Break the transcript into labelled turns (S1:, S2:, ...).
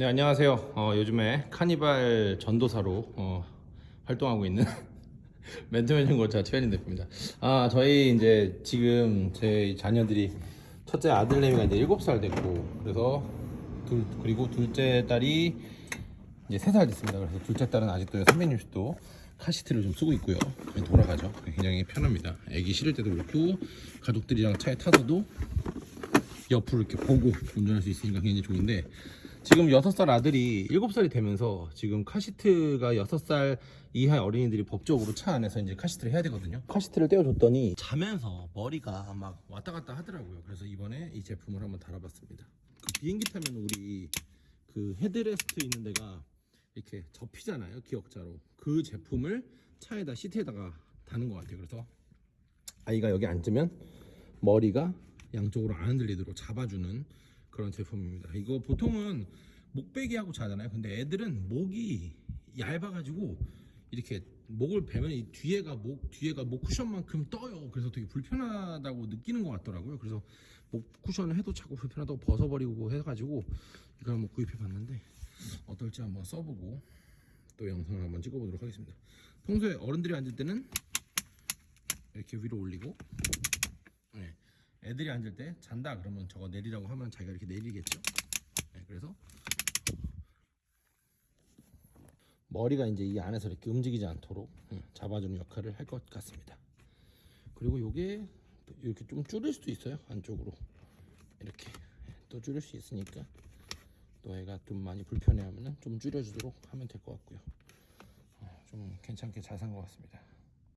S1: 네 안녕하세요. 어, 요즘에 카니발 전도사로 어, 활동하고 있는 멘토맨 중고차 최현인 대표입니다. 아 저희 이제 지금 제 자녀들이 첫째 아들내미가 이제 7살 됐고 그래서 둘 그리고 둘째 딸이 이제 3살 됐습니다. 그래서 둘째 딸은 아직도 360도 카시트를 좀 쓰고 있고요. 돌아가죠. 굉장히 편합니다. 애기 실을 때도 그렇고 가족들이랑 차에 타서도 옆으로 이렇게 보고 운전할 수 있으니까 굉장히 좋은데 지금 6살 아들이 7살이 되면서 지금 카시트가 6살 이하 어린이들이 법적으로 차 안에서 이제 카시트를 해야 되거든요. 카시트를 떼어줬더니 자면서 머리가 막 왔다 갔다 하더라고요. 그래서 이번에 이 제품을 한번 달아봤습니다. 그 비행기 타면 우리 그 헤드레스트 있는 데가 이렇게 접히잖아요. 기역자로. 그 제품을 차에다 시트에다가 다는 것 같아요. 그래서 아이가 여기 앉으면 머리가 양쪽으로 안 흔들리도록 잡아주는 그런 제품입니다. 이거 보통은 목베개하고 자잖아요. 근데 애들은 목이 얇아가지고 이렇게 목을 베면 이 뒤에가 목 뒤에가 목 쿠션만큼 떠요. 그래서 되게 불편하다고 느끼는 것 같더라고요. 그래서 목 쿠션을 해도 자꾸 불편하다고 벗어버리고 해가지고 이걸 한번 구입해 봤는데 어떨지 한번 써보고 또 영상을 한번 찍어보도록 하겠습니다. 평소에 어른들이 앉을 때는 이렇게 위로 올리고 네. 애들이 앉을 때 잔다 그러면 저거 내리라고 하면 자기가 이렇게 내리겠죠. 네, 그래서 머리가 이제 이 안에서 이렇게 움직이지 않도록 음, 잡아주는 역할을 할 것 같습니다. 그리고 요게 이렇게 좀 줄일 수도 있어요 안쪽으로 이렇게 또 줄일 수 있으니까 또 애가 좀 많이 불편해하면은 좀 줄여주도록 하면 될 것 같고요. 어, 좀 괜찮게 잘 산 것 같습니다.